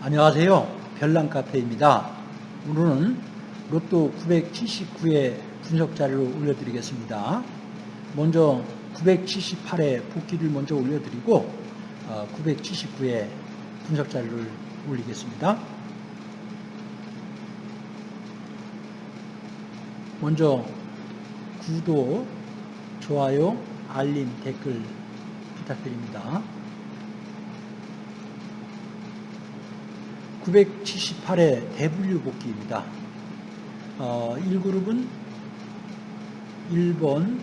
안녕하세요. 별난 카페입니다. 오늘은 로또 979의 분석 자료를 올려드리겠습니다. 먼저 978의 복귀를 먼저 올려드리고 979의 분석 자료를 올리겠습니다. 먼저 구독, 좋아요, 알림, 댓글 부탁드립니다. 978의 대분류 복귀입니다. 어, 1그룹은 1번,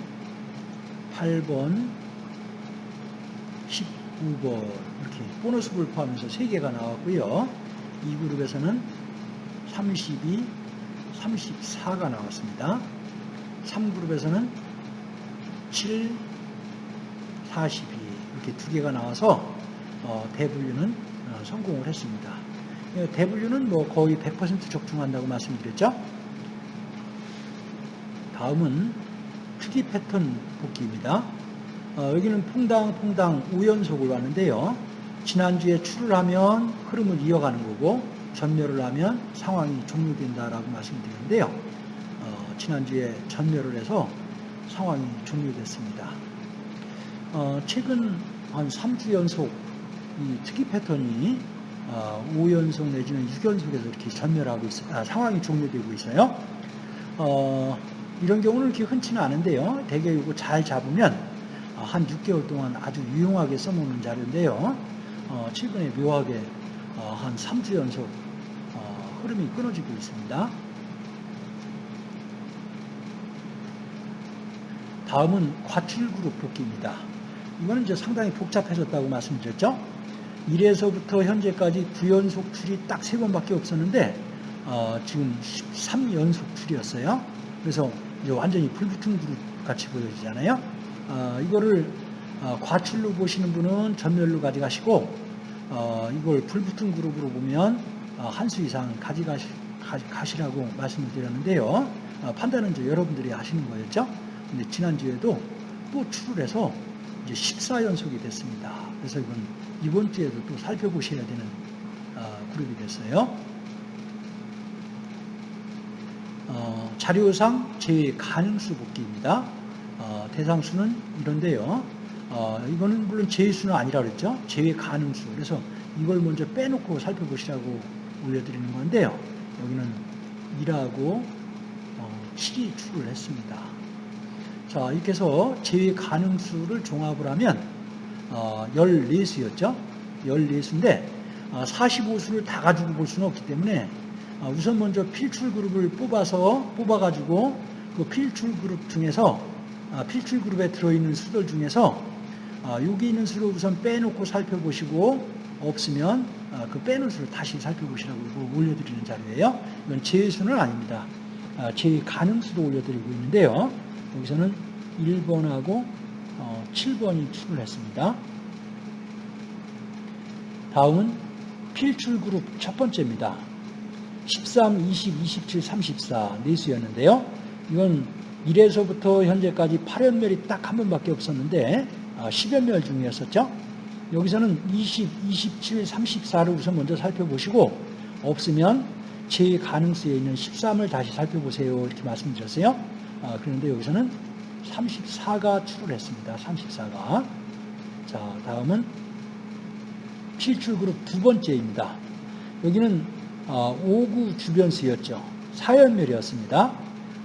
8번, 19번 이렇게 보너스를 포함해서 3개가 나왔고요. 2그룹에서는 32, 34가 나왔습니다. 3그룹에서는 7, 42 이렇게 두 개가 나와서 어, 대분류는 어, 성공을 했습니다. 예, 대분류는 뭐 거의 100% 적중한다고 말씀드렸죠. 다음은 특이 패턴 복귀입니다. 어, 여기는 퐁당 퐁당 5연속을 왔는데요. 지난주에 출을 하면 흐름을 이어가는 거고 전멸을 하면 상황이 종료된다라고 말씀드렸는데요. 어, 지난주에 전멸을 해서 상황이 종료됐습니다. 어, 최근 한 3주 연속 이 특이 패턴이 어, 5연속 내지는 6연속에서 이렇게 전멸하고 있어 아, 상황이 종료되고 있어요. 어, 이런 경우는 이렇게 흔치는 않은데요. 대개 이거 잘 잡으면 어, 한 6개월 동안 아주 유용하게 써먹는 자료인데요. 어, 최근에 묘하게 어, 한 3주 연속 어, 흐름이 끊어지고 있습니다. 다음은 과출 그룹 복귀입니다. 이거는 이제 상당히 복잡해졌다고 말씀드렸죠. 1에서부터 현재까지 9연속 출이 딱 3번밖에 없었는데 어, 지금 13연속 출이었어요. 그래서 이제 완전히 불붙은 그룹 같이 보여지잖아요. 어, 이거를 어, 과출로 보시는 분은 전멸로 가져가시고 어, 이걸 불붙은 그룹으로 보면 어, 한수 이상 가져가시, 가시라고 말씀을 드렸는데요. 어, 판단은 이제 여러분들이 하시는 거였죠. 근데 지난주에도 또 출을 해서 이제 14연속이 됐습니다. 그래서 이건 이번 주에도 또 살펴보셔야 되는 어, 그룹이 됐어요. 어, 자료상 제외 가능수 복귀입니다. 어, 대상수는 이런데요. 어, 이거는 물론 제외수는 아니라 그랬죠. 제외 가능수. 그래서 이걸 먼저 빼놓고 살펴보시라고 올려드리는 건데요. 여기는 1하고 7이 출을 했습니다. 자, 이렇게 해서 제외 가능수를 종합을 하면 어, 14수였죠. 14수인데 어, 45수를 다 가지고 볼 수는 없기 때문에 어, 우선 먼저 필출 그룹을 뽑아서 뽑아가지고 그 필출 그룹 중에서 아, 필출 그룹에 들어있는 수들 중에서 아, 여기 있는 수를 우선 빼놓고 살펴보시고 없으면 아, 그 빼놓은 수를 다시 살펴보시라고 올려드리는 자료예요. 이건 제외수는 아닙니다. 제외 가능수도 올려드리고 있는데요. 여기서는 1번하고 7번이 출을 했습니다. 다음은 필출 그룹 첫 번째입니다. 13, 20, 27, 34 네수였는데요. 이건 1에서부터 현재까지 8연멸이 딱 한 번밖에 없었는데 10연멸 아, 중이었었죠. 여기서는 20, 27, 34를 우선 먼저 살펴보시고 없으면 제 가능수에 있는 13을 다시 살펴보세요. 이렇게 말씀드렸어요. 아, 그런데 여기서는 34가 출을 했습니다. 34가. 자, 다음은 필출 그룹 두 번째입니다. 여기는 5구 아, 주변수였죠. 4연멸이었습니다.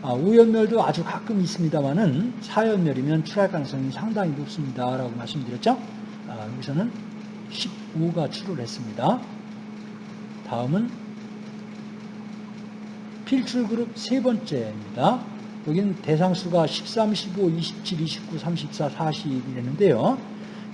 5연멸도 아, 아주 가끔 있습니다만은 4연멸이면 출할 가능성이 상당히 높습니다. 라고 말씀드렸죠. 여기서는 15가 출을 했습니다. 다음은 필출 그룹 세 번째입니다. 여기는 대상수가 13, 15, 27, 29, 34, 40이 되는데요.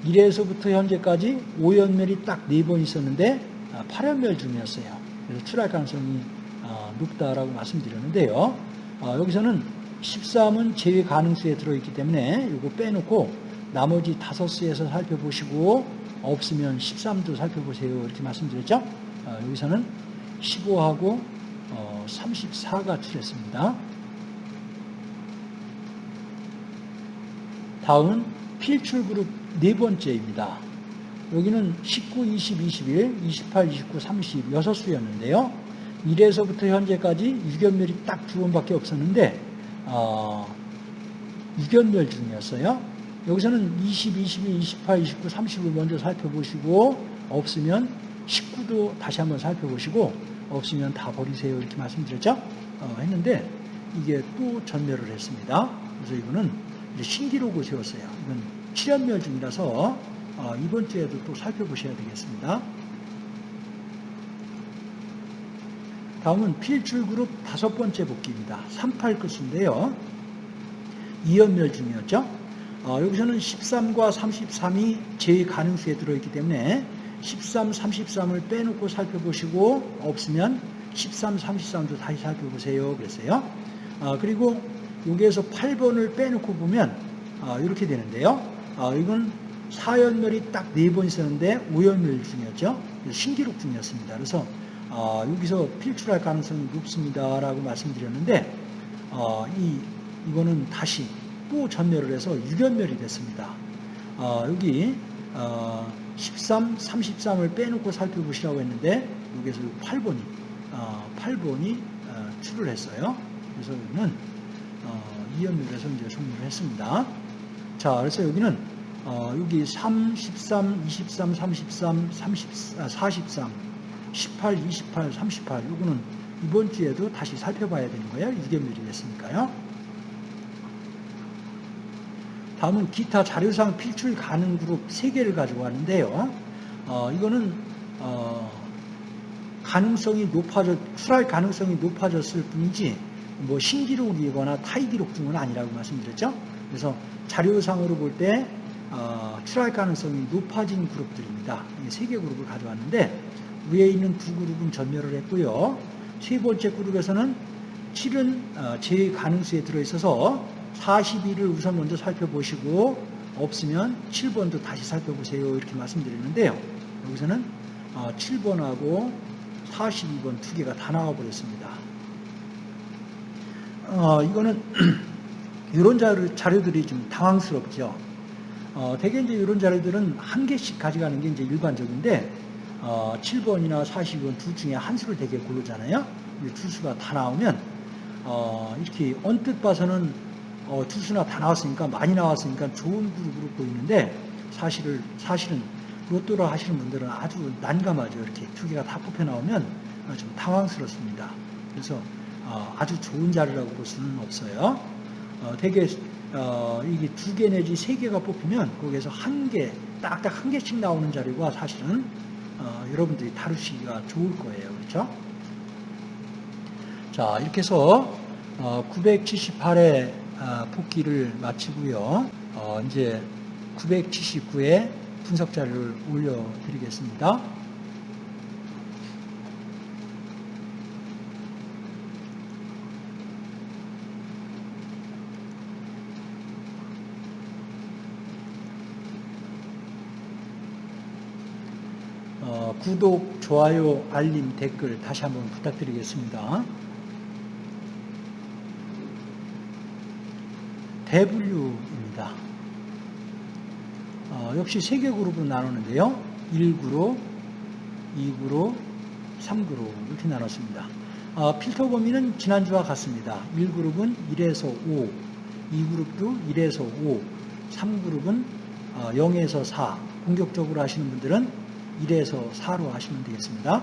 1에서부터 현재까지 5연멸이 딱 4번 있었는데 8연멸 아, 중이었어요. 그래서 출할 가능성이 아, 높다라고 말씀드렸는데요. 아, 여기서는 13은 제외 가능수에 들어있기 때문에 이거 빼놓고 나머지 5수에서 살펴보시고 없으면 13도 살펴보세요. 이렇게 말씀드렸죠. 여기서는 15하고 34가 어, 출했습니다. 다음은 필출 그룹 네 번째입니다. 여기는 19, 20, 21, 28, 29, 30 6수였는데요. 1에서부터 현재까지 유견멸이 딱 두 번밖에 없었는데 어, 유견멸 중이었어요. 여기서는 20, 22, 28, 29, 30을 먼저 살펴보시고 없으면 19도 다시 한번 살펴보시고 없으면 다 버리세요 이렇게 말씀드렸죠. 어, 했는데 이게 또 전멸을 했습니다. 그래서 이거는 신기록을 세웠어요. 이건 7연멸 중이라서 어, 이번 주에도 또 살펴보셔야 되겠습니다. 다음은 필출 그룹 다섯 번째 복귀입니다. 38 끝인데요. 2연멸 중이었죠. 어, 여기서는 13과 33이 제 가능수에 들어있기 때문에 13, 33을 빼놓고 살펴보시고 없으면 13, 33도 다시 살펴보세요. 그랬어요. 어, 그리고 여기에서 8번을 빼놓고 보면 어, 이렇게 되는데요. 어, 이건 4연멸이 딱 4번 있었는데 5연멸 중이었죠. 신기록 중이었습니다. 그래서 어, 여기서 필출할 가능성이 높습니다. 라고 말씀드렸는데 어, 이, 이거는 다시 또 전멸을 해서 6연멸이 됐습니다. 어, 여기 13, 33을 빼놓고 살펴보시라고 했는데 여기서 8번이 8번이 출을 했어요. 그래서 여기는 2연멸에서 이제 종료를 했습니다. 자, 그래서 여기는 여기 3, 13, 23, 33, 30, 43, 18, 28, 38 이거는 이번 주에도 다시 살펴봐야 되는 거예요. 2개멸이 됐으니까요. 다음은 기타 자료상 필출 가능 그룹 3개를 가지고 왔는데요. 어, 이거는 어, 가능성이 높아졌, 출할 가능성이 높아졌을 뿐이지 뭐 신기록이거나 타이 기록 중은 아니라고 말씀드렸죠. 그래서 자료상으로 볼때 어, 출할 가능성이 높아진 그룹들입니다. 세 개 그룹을 가져왔는데 위에 있는 두 그룹은 전멸을 했고요. 세 번째 그룹에서는 7은 어, 제 가능수에 들어있어서 42를 우선 먼저 살펴보시고 없으면 7번도 다시 살펴보세요. 이렇게 말씀드렸는데요. 여기서는 7번하고 어, 42번 두 개가 다 나와버렸습니다. 어, 이거는 이런 자료, 들이 좀 당황스럽죠. 어, 대개 이제 이런 자료들은 한 개씩 가져가는 게 이제 일반적인데 어, 7번이나 40번 둘 중에 한 수를 되게 고르잖아요. 두 수가 다 나오면 어, 이렇게 언뜻 봐서는 어, 두 수나 다 나왔으니까 많이 나왔으니까 좋은 그룹으로 보이는데 사실을 사실은 로또를 하시는 분들은 아주 난감하죠. 이렇게 두 개가 다 뽑혀 나오면 좀 당황스럽습니다. 그래서 어, 아주 좋은 자리라고 볼 수는 없어요. 어, 되게 어, 이게 두 개 내지 세 개가 뽑히면 거기에서 한 개, 딱딱 한 개씩 나오는 자리가 사실은 어, 여러분들이 다루시기가 좋을 거예요. 그렇죠? 자, 이렇게 해서 어, 978회 어, 복기를 마치고요. 어, 이제 979회 분석 자료를 올려드리겠습니다. 구독, 좋아요, 알림, 댓글 다시 한번 부탁드리겠습니다. 대분류입니다. 어, 역시 세 개 그룹으로 나누는데요. 1그룹, 2그룹, 3그룹 이렇게 나눴습니다. 어, 필터 범위는 지난주와 같습니다. 1그룹은 1에서 5, 2그룹도 1에서 5, 3그룹은 어, 0에서 4, 공격적으로 하시는 분들은 1에서 4로 하시면 되겠습니다.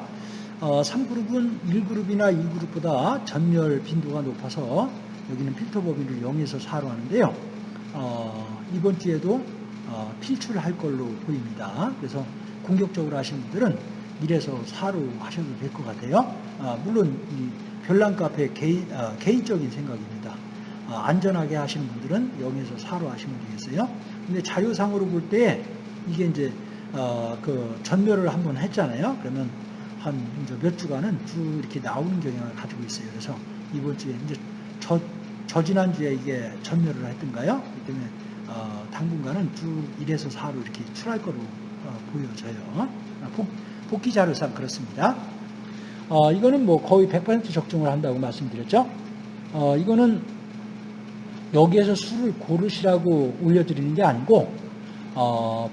어, 3그룹은 1그룹이나 2그룹보다 전멸 빈도가 높아서 여기는 필터 범위를 0에서 4로 하는데요. 어, 이번 주에도 어, 필출할 걸로 보입니다. 그래서 공격적으로 하시는 분들은 1에서 4로 하셔도 될 것 같아요. 아, 물론 별난 카페 개인, 아, 개인적인 생각입니다. 아, 안전하게 하시는 분들은 0에서 4로 하시면 되겠어요. 근데 자료상으로 볼 때 이게 이제 어, 그 전멸을 한번 했잖아요. 그러면 한몇 주간은 쭉 이렇게 나오는 경향을 가지고 있어요. 그래서 이번 주에 이제 저, 저 지난주에 이게 전멸을 했던가요? 그렇기 때문에 어, 당분간은 쭉 1에서 4로 이렇게 출할 거로 어, 보여져요. 어, 복, 복귀 자료상 그렇습니다. 어, 이거는 뭐 거의 100% 적중을 한다고 말씀드렸죠. 어, 이거는 여기에서 수를 고르시라고 올려드리는 게 아니고 어,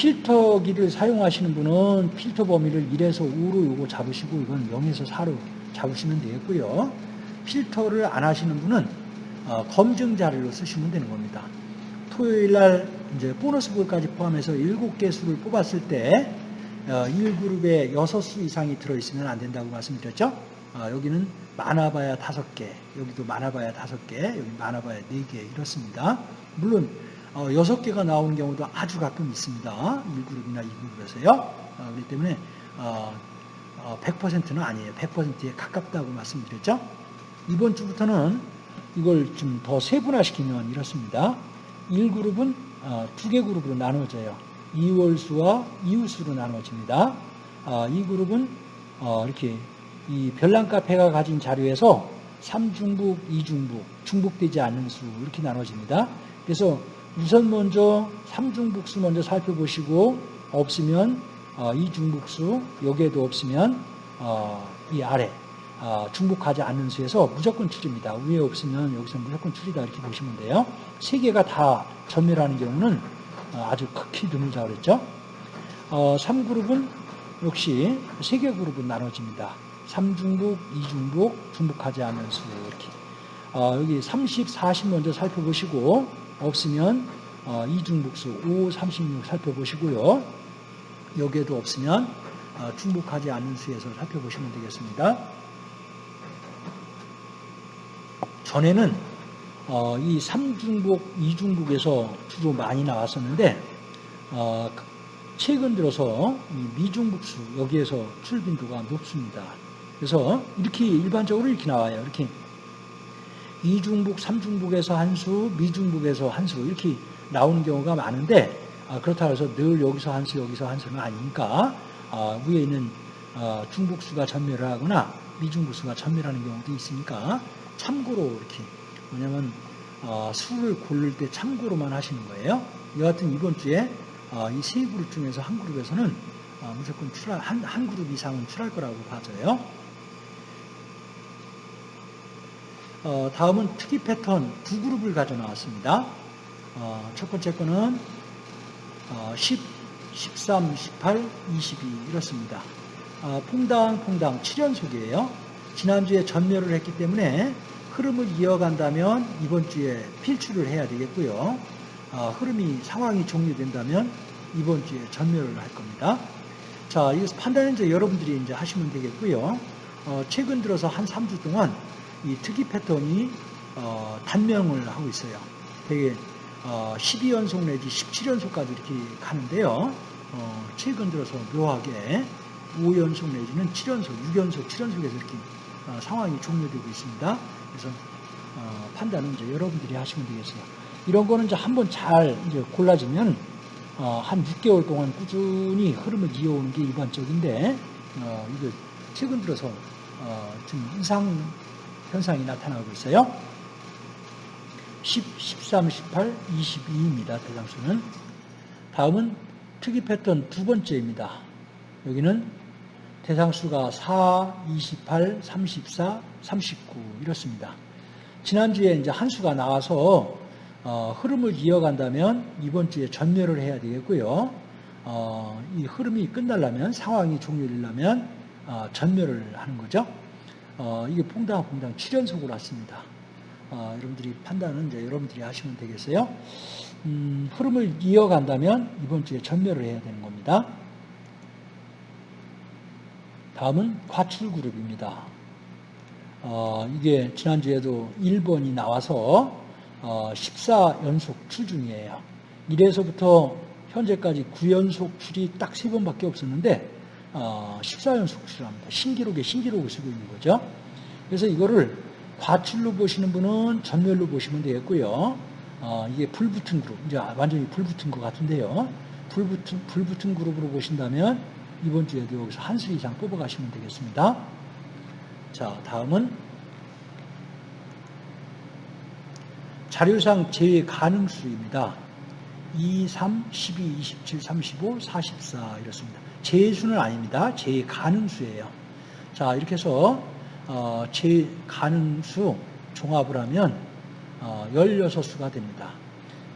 필터기를 사용하시는 분은 필터 범위를 1에서 5로 요거 잡으시고 이건 0에서 4로 잡으시면 되겠고요. 필터를 안 하시는 분은 어, 검증 자료로 쓰시면 되는 겁니다. 토요일 날 이제 보너스 볼까지 포함해서 7개 수를 뽑았을 때 어, 1그룹에 6수 이상이 들어있으면 안 된다고 말씀드렸죠. 어, 여기는 많아봐야 5개, 여기도 많아봐야 5개, 여기 많아봐야 4개 이렇습니다. 물론 어, 6개가 나오는 경우도 아주 가끔 있습니다. 1그룹이나 2그룹에서요. 어, 그렇기 때문에 어, 어, 100%는 아니에요. 100%에 가깝다고 말씀드렸죠. 이번 주부터는 이걸 좀 더 세분화시키면 이렇습니다. 1그룹은 어, 두개 그룹으로 나눠져요. 이월수와 이웃수로 나눠집니다. 어, 이 그룹은 어, 이렇게 이 별난 카페가 가진 자료에서 3중북, 2중북, 중북되지 않는 수 이렇게 나눠집니다. 그래서 우선 먼저 3중북수 먼저 살펴보시고 없으면 어, 2중북수 여기에도 없으면 어, 이 아래 어, 중복하지 않는 수에서 무조건 출입니다. 위에 없으면 여기서 무조건 출이다 이렇게 보시면 돼요. 세 개가 다 전멸하는 경우는 어, 아주 극히 드물다 그랬죠. 어, 3그룹은 역시 세 개 그룹은 나눠집니다. 3중복, 2중복, 중복하지 않는 수 이렇게. 어, 여기 30, 40 먼저 살펴보시고 없으면 어, 2중복수 5, 36 살펴보시고요. 여기에도 없으면 어, 중복하지 않는 수에서 살펴보시면 되겠습니다. 전에는 어, 이 3중복, 2중복에서 주로 많이 나왔었는데 어, 최근 들어서 미중복수 여기에서 출빈도가 높습니다. 그래서 이렇게 일반적으로 이렇게 나와요. 이렇게 이중복, 삼중복에서 한 수, 미중복에서 한 수 이렇게 나오는 경우가 많은데 아, 그렇다고 해서 늘 여기서 한 수, 여기서 한 수는 아니니까 아, 위에 있는 어, 중복수가 전멸을 하거나 미중복수가 전멸하는 경우도 있으니까 참고로 이렇게 뭐냐면 어, 수를 고를 때 참고로만 하시는 거예요. 여하튼 이번 주에 어, 이세 그룹 중에서 한 그룹에서는 어, 무조건 출할 한, 한 그룹 이상은 출할 거라고 봐져요. 어, 다음은 특이 패턴 두 그룹을 가져 나왔습니다. 어, 첫 번째 거는 어, 10, 13, 18, 22 이렇습니다. 어, 퐁당 퐁당 7연속이에요. 지난주에 전멸을 했기 때문에 흐름을 이어간다면 이번 주에 필출을 해야 되겠고요. 어, 흐름이 상황이 종료된다면 이번 주에 전멸을 할 겁니다. 자, 이것서 판단은 이제 여러분들이 이제 하시면 되겠고요. 어, 최근 들어서 한 3주 동안 이 특이 패턴이 어, 단명을 하고 있어요. 되게 어, 12연속 내지 17연속까지 이렇게 가는데요. 어, 최근 들어서 묘하게 5연속 내지는 7연속, 6연속, 7연속에서 이렇게 어, 상황이 종료되고 있습니다. 그래서 어, 판단은 이제 여러분들이 하시면 되겠어요. 이런 거는 이제 한번 잘 이제 골라지면 어, 한 6개월 동안 꾸준히 흐름을 이어오는 게 일반적인데 어, 이거 최근 들어서 어, 좀 이상 현상이 나타나고 있어요. 10, 13, 18, 22입니다. 대상수는. 다음은 특이 패턴 두 번째입니다. 여기는 대상수가 4, 28, 34, 39 이렇습니다. 지난주에 이제 한 수가 나와서 어, 흐름을 이어간다면 이번 주에 전멸을 해야 되겠고요. 어, 이 흐름이 끝나려면 상황이 종료되려면 어, 전멸을 하는 거죠. 어, 이게 퐁당퐁당 7연속으로 왔습니다. 어, 여러분들이 판단은 이제 여러분들이 하시면 되겠어요. 음, 흐름을 이어간다면 이번 주에 전멸을 해야 되는 겁니다. 다음은 과출 그룹입니다. 어, 이게 지난주에도 1번이 나와서 어, 14연속 출중이에요. 1에서부터 현재까지 9연속 출이 딱 3번밖에 없었는데 어, 14연속 출합니다. 신기록에 신기록을 쓰고 있는 거죠. 그래서 이거를 과출로 보시는 분은 전멸로 보시면 되겠고요. 어, 이게 불붙은 그룹, 이제 완전히 불붙은 것 같은데요. 불붙은, 불붙은 그룹으로 보신다면 이번 주에도 여기서 한 수 이상 뽑아가시면 되겠습니다. 자, 다음은 자료상 제외 가능수입니다. 2, 3, 12, 27, 35, 44 이렇습니다. 제수는 아닙니다. 제외 가능수예요. 자, 이렇게 해서 어, 제외 가능수 종합을 하면 어, 16수가 됩니다.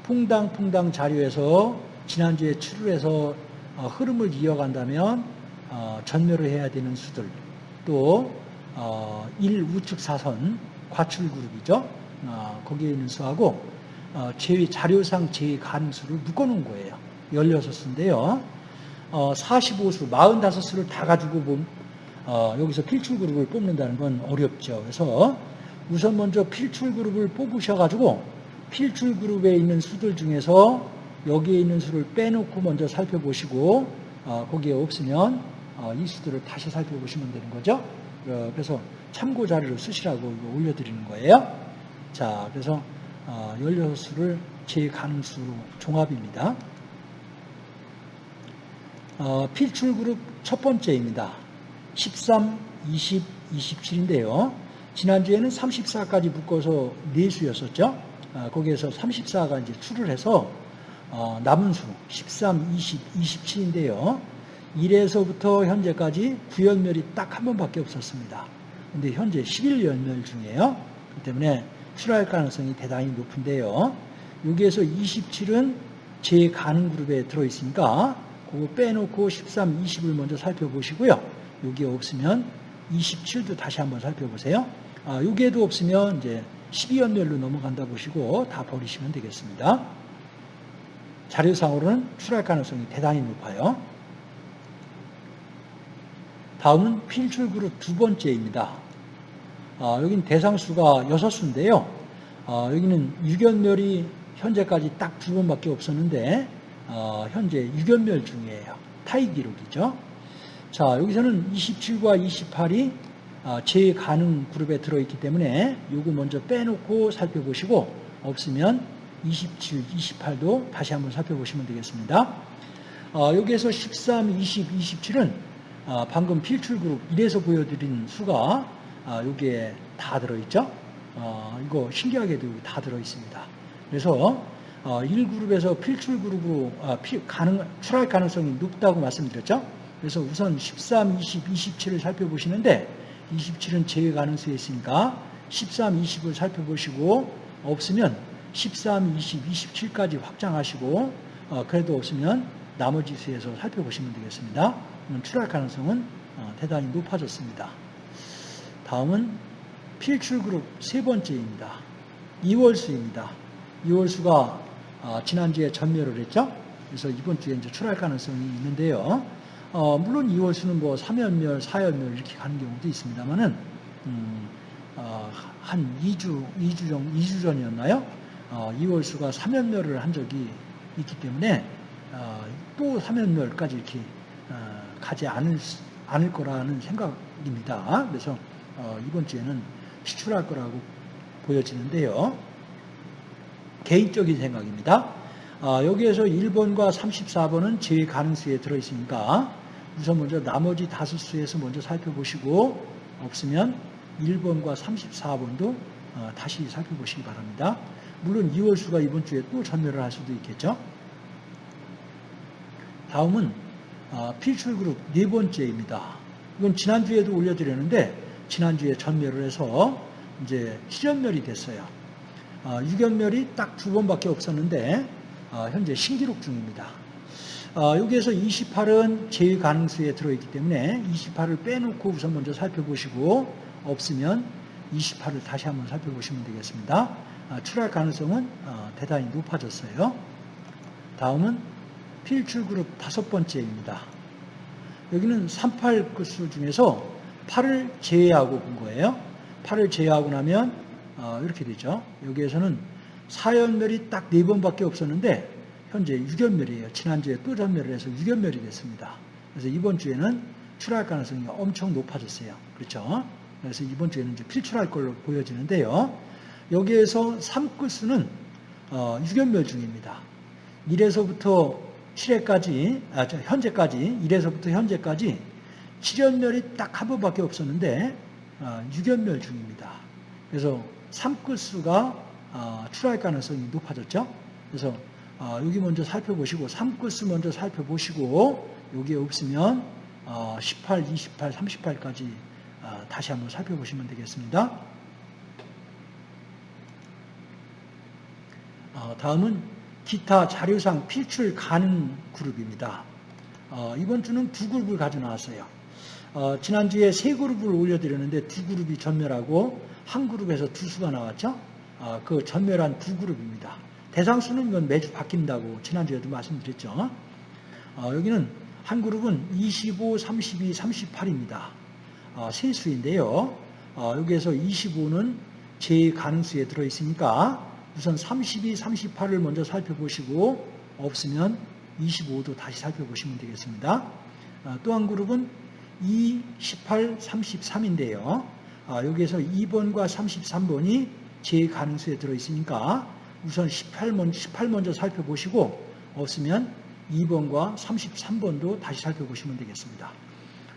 퐁당퐁당 자료에서 지난주에 출을해서 어, 흐름을 이어간다면 어, 전멸을 해야 되는 수들 또 어, 1 우측 사선 과출 그룹이죠. 어, 거기에 있는 수하고 어, 제외 자료상 제외 가능수를 묶어놓은 거예요. 16수인데요. 어, 45수, 45수를 다 가지고 본, 어, 여기서 필출 그룹을 뽑는다는 건 어렵죠. 그래서 우선 먼저 필출 그룹을 뽑으셔가지고 필출 그룹에 있는 수들 중에서 여기에 있는 수를 빼놓고 먼저 살펴보시고 어, 거기에 없으면 어, 이 수들을 다시 살펴보시면 되는 거죠. 어, 그래서 참고 자료를 쓰시라고 올려드리는 거예요. 자, 그래서 어, 16수를 제 가능수로 종합입니다. 어, 필출 그룹 첫 번째입니다. 13, 20, 27인데요. 지난주에는 34까지 묶어서 4수였었죠. 어, 거기에서 34가 이제 출을 해서 어, 남은 수 13, 20, 27인데요. 1에서부터 현재까지 구연멸이 딱 한 번밖에 없었습니다. 근데 현재 11연멸 중이에요. 그렇기 때문에 출할 가능성이 대단히 높은데요. 여기에서 27은 제 가능 그룹에 들어있으니까 그거 빼놓고 13, 20을 먼저 살펴보시고요. 여기에 없으면 27도 다시 한번 살펴보세요. 아, 여기에도 없으면 이제 12연멸로 넘어간다 보시고 다 버리시면 되겠습니다. 자료상으로는 출할 가능성이 대단히 높아요. 다음은 필출 그룹 두 번째입니다. 아, 여기는 대상수가 6수인데요. 아, 여기는 유견멸이 현재까지 딱 두 번밖에 없었는데 어, 현재 유견멸 중이에요. 타이 기록이죠. 자, 여기서는 27과 28이 어, 제 가능 그룹에 들어있기 때문에 요거 먼저 빼놓고 살펴보시고 없으면 27, 28도 다시 한번 살펴보시면 되겠습니다. 어, 여기에서 13, 20, 27은 어, 방금 필출 그룹 1에서 보여드린 수가 어, 여기에 다 들어있죠. 어, 이거 신기하게도 다 들어있습니다. 그래서 1그룹에서 어, 필출 그룹으로 아, 가능, 출할 가능성이 높다고 말씀드렸죠. 그래서 우선 13, 20, 27을 살펴보시는데 27은 제외 가능성이 있으니까 13, 20을 살펴보시고 없으면 13, 20, 27까지 확장하시고 어, 그래도 없으면 나머지 수에서 살펴보시면 되겠습니다. 출할 가능성은 어, 대단히 높아졌습니다. 다음은 필출 그룹 세 번째입니다. 2월수입니다. 2월수가 어, 지난주에 전멸을 했죠. 그래서 이번 주에 이제 출할 가능성이 있는데요. 어, 물론 2월 수는 뭐 3연멸, 4연멸 이렇게 가는 경우도 있습니다만은 음, 어, 한 2주, 2주 전, 2주 전이었나요? 어, 2월 수가 3연멸을 한 적이 있기 때문에 어, 또 3연멸까지 이렇게 어, 가지 않을, 않을 거라는 생각입니다. 그래서 어, 이번 주에는 시출할 거라고 보여지는데요. 개인적인 생각입니다. 아, 여기에서 1번과 34번은 제 가능수에 들어있으니까 우선 먼저 나머지 다섯 수에서 먼저 살펴보시고 없으면 1번과 34번도 어, 다시 살펴보시기 바랍니다. 물론 2월 수가 이번 주에 또 전멸을 할 수도 있겠죠. 다음은 어, 필출 그룹 네 번째입니다. 이건 지난주에도 올려드렸는데 지난주에 전멸을 해서 이제 실현멸이 됐어요. 어, 유견멸이 딱 두 번밖에 없었는데 어, 현재 신기록 중입니다. 어, 여기에서 28은 제일 가능수에 들어있기 때문에 28을 빼놓고 우선 먼저 살펴보시고 없으면 28을 다시 한번 살펴보시면 되겠습니다. 출할 가능성은 대단히 높아졌어요. 다음은 필출 그룹 다섯 번째입니다. 여기는 38 끝수 중에서 8을 제외하고 본 거예요. 8을 제외하고 나면 어, 이렇게 되죠. 여기에서는 사연멸이 딱 네 번밖에 없었는데 현재 유견멸이에요. 지난주에 또 전멸을 해서 유견멸이 됐습니다. 그래서 이번 주에는 출할 가능성이 엄청 높아졌어요. 그렇죠? 그래서 이번 주에는 이제 필출할 걸로 보여지는데요. 여기에서 3끝수는 어, 유견멸 중입니다. 1에서부터 7회까지, 아, 현재까지, 1에서부터 현재까지 7연멸이 딱 한 번밖에 없었는데 어, 유견멸 중입니다. 그래서 3끝수가 어, 출할 가능성이 높아졌죠. 그래서 어, 여기 먼저 살펴보시고 3끝수 먼저 살펴보시고 여기에 없으면 18, 28, 38까지 다시 한번 살펴보시면 되겠습니다. 다음은 기타 자료상 필출 가능 그룹입니다. 어, 이번 주는 두 그룹을 가져 나왔어요. 어, 지난주에 세 그룹을 올려드렸는데 두 그룹이 전멸하고 한 그룹에서 두 수가 나왔죠. 어, 그 전멸한 두 그룹입니다. 대상 수는 이건 매주 바뀐다고 지난주에도 말씀드렸죠. 어, 여기는 한 그룹은 25, 32, 38입니다. 어, 세 수인데요. 어, 여기에서 25는 제 가능수에 들어있으니까 우선 32, 38을 먼저 살펴보시고 없으면 25도 다시 살펴보시면 되겠습니다. 어, 또한 그룹은 2, 18, 33인데요. 여기에서 2번과 33번이 제 가능수에 들어있으니까 우선 18 먼저, 18 먼저 살펴보시고 없으면 2번과 33번도 다시 살펴보시면 되겠습니다.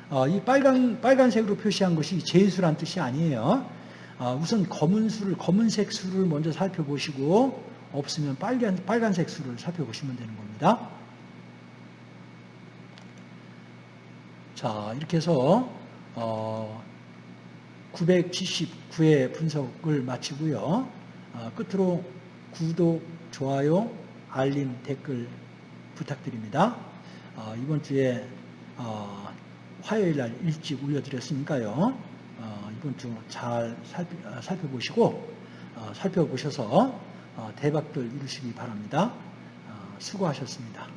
어, 이 빨간, 빨간색으로 표시한 것이 제수란 뜻이 아니에요. 어, 우선 검은 수를, 검은색 수를 먼저 살펴보시고 없으면 빨간, 빨간색 수를 살펴보시면 되는 겁니다. 자, 이렇게 해서, 어, 979회 분석을 마치고요. 어, 끝으로 구독, 좋아요, 알림, 댓글 부탁드립니다. 어, 이번 주에 어, 화요일 날 일찍 올려드렸으니까요. 어, 이번 주 잘 살펴보시고 살펴보셔서 대박들 이루시기 바랍니다. 수고하셨습니다.